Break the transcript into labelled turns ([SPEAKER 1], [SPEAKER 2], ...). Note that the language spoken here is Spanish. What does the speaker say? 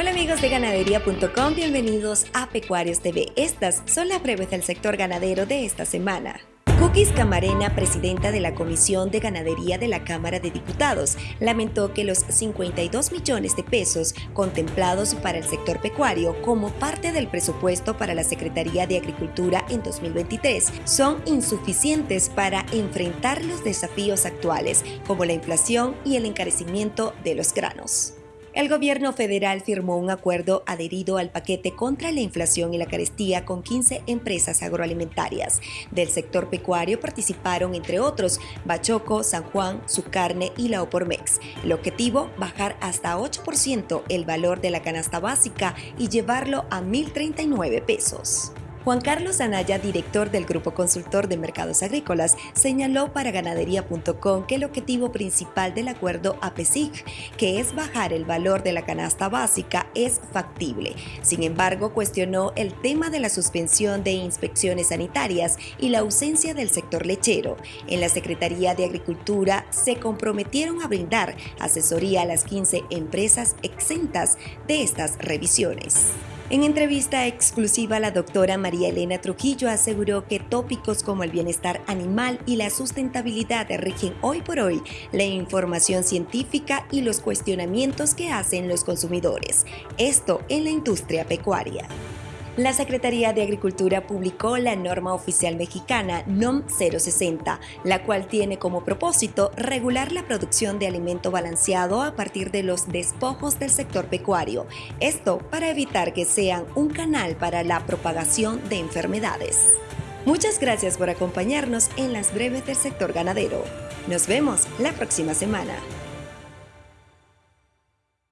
[SPEAKER 1] Hola amigos de ganadería.com, bienvenidos a Pecuarios TV. Estas son las breves del sector ganadero de esta semana. Cookies Camarena, presidenta de la Comisión de Ganadería de la Cámara de Diputados, lamentó que los 52 millones de pesos contemplados para el sector pecuario como parte del presupuesto para la Secretaría de Agricultura en 2023 son insuficientes para enfrentar los desafíos actuales, como la inflación y el encarecimiento de los granos. El gobierno federal firmó un acuerdo adherido al paquete contra la inflación y la carestía con 15 empresas agroalimentarias. Del sector pecuario participaron, entre otros, Bachoco, San Juan, Su Carne y la Opormex. El objetivo, bajar hasta 8% el valor de la canasta básica y llevarlo a 1.039 pesos. Juan Carlos Anaya, director del Grupo Consultor de Mercados Agrícolas, señaló para ganadería.com que el objetivo principal del acuerdo APESIC, que es bajar el valor de la canasta básica, es factible. Sin embargo, cuestionó el tema de la suspensión de inspecciones sanitarias y la ausencia del sector lechero. En la Secretaría de Agricultura se comprometieron a brindar asesoría a las 15 empresas exentas de estas revisiones. En entrevista exclusiva, la doctora María Elena Trujillo aseguró que tópicos como el bienestar animal y la sustentabilidad rigen hoy por hoy la información científica y los cuestionamientos que hacen los consumidores. Esto en la industria pecuaria. La Secretaría de Agricultura publicó la norma oficial mexicana NOM 060, la cual tiene como propósito regular la producción de alimento balanceado a partir de los despojos del sector pecuario, esto para evitar que sean un canal para la propagación de enfermedades. Muchas gracias por acompañarnos en las breves del sector ganadero. Nos vemos la próxima semana.